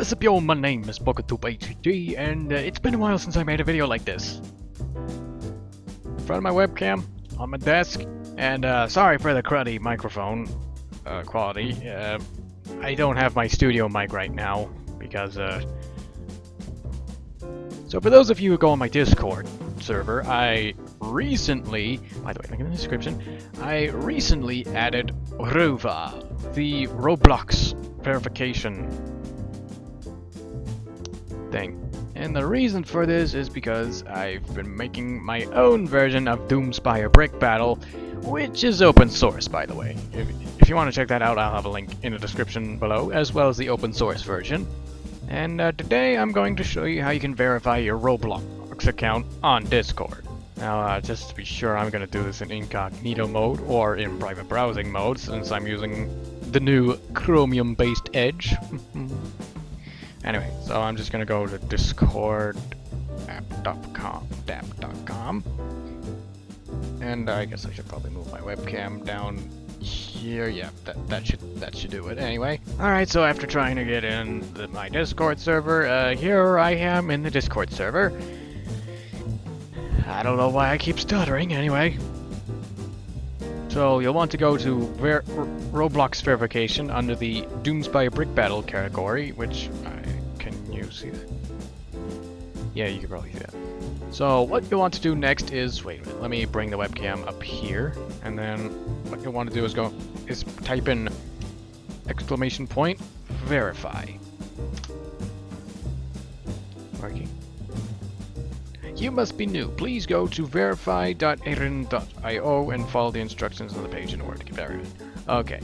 what's up yo, my name is BookTube and uh, it's been a while since I made a video like this. In front of my webcam, on my desk, and uh, sorry for the cruddy microphone uh, quality. Uh, I don't have my studio mic right now, because uh... So for those of you who go on my Discord server, I recently, by the way, link in the description, I recently added RoVer, the Roblox verification thing. And the reason for this is because I've been making my own version of Doomspire Brick Battle, which is open source, by the way. If, if you want to check that out, I'll have a link in the description below, as well as the open source version. And uh, today I'm going to show you how you can verify your Roblox account on Discord. Now, uh, just to be sure, I'm going to do this in incognito mode, or in private browsing mode, since I'm using the new Chromium-based Edge. Anyway, so I'm just gonna go to Discord app.com, dap.com, and I guess I should probably move my webcam down here. Yeah, that that should that should do it. Anyway, all right. So after trying to get in the, my Discord server, uh, here I am in the Discord server. I don't know why I keep stuttering. Anyway, so you'll want to go to Ver Roblox verification under the Doomspire Brick Battle category, which I can you see that? Yeah, you can probably see that. So what you want to do next is, wait a minute, let me bring the webcam up here, and then what you want to do is go, is type in exclamation point, verify. Working. You must be new. Please go to verify.eryn.io and follow the instructions on the page in order to get verified. Okay.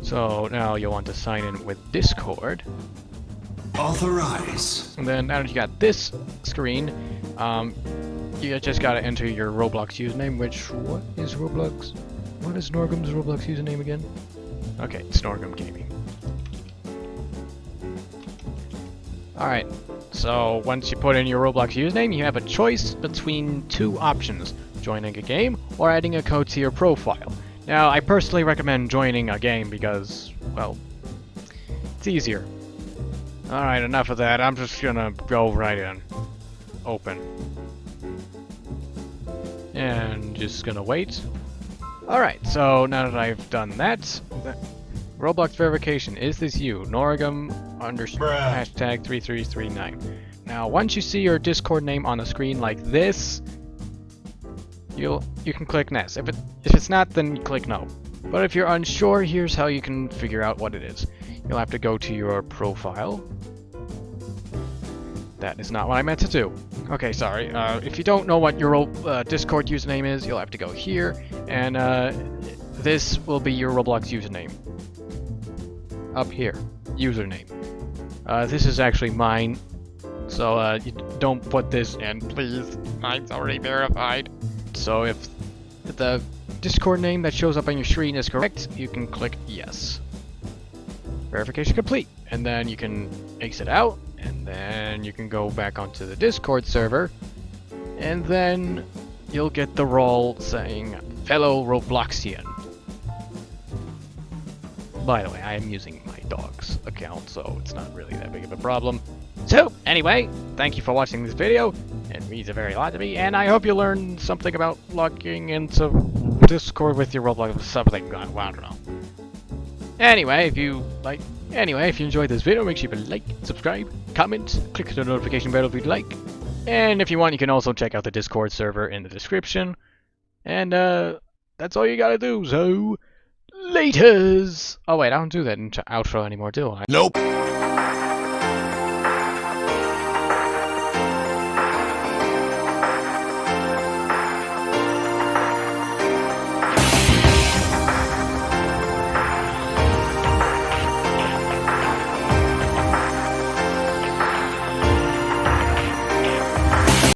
So now you'll want to sign in with Discord. Authorize. And then now that you got this screen, um, you just gotta enter your Roblox username, which, what is Roblox? What is Norgum's Roblox username again? Okay, it's Norgum Gaming. Alright, so once you put in your Roblox username, you have a choice between two options, joining a game or adding a code to your profile. Now, I personally recommend joining a game because, well, it's easier. Alright, enough of that. I'm just gonna go right in. Open. And just gonna wait. Alright, so now that I've done that, Roblox verification, is this you? Norgum underscore hashtag 3339. Now, once you see your Discord name on the screen like this, you'll you can click next. If it if it's not, then click no. But if you're unsure, here's how you can figure out what it is. You'll have to go to your profile. That is not what I meant to do. Okay, sorry. Uh, if you don't know what your uh, Discord username is, you'll have to go here, and uh, this will be your Roblox username. Up here. Username. Uh, this is actually mine, so uh, you don't put this in, please. Mine's already verified. So if the Discord name that shows up on your screen is correct, you can click yes. Verification complete. And then you can exit out, and then you can go back onto the Discord server, and then you'll get the role saying fellow Robloxian. By the way, I am using my dog's account, so it's not really that big of a problem. So, anyway, thank you for watching this video. It means a very lot to me, and I hope you learned something about logging into Discord with your Roblox something. I don't know. Anyway, if you like, anyway, if you enjoyed this video, make sure you like, subscribe, comment, click the notification bell if you'd like. And if you want, you can also check out the Discord server in the description. And, uh, that's all you gotta do, so... Laters! Oh wait, I don't do that in outro anymore, do I? Nope.